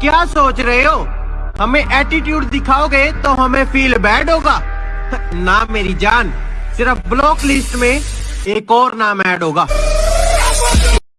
क्या सोच रहे हो? हमें एटीट्यूड दिखाओगे तो हमें फील बैड होगा। ना मेरी जान, सिर्फ़ ब्लॉक लिस्ट में एक और नाम ऐड होगा।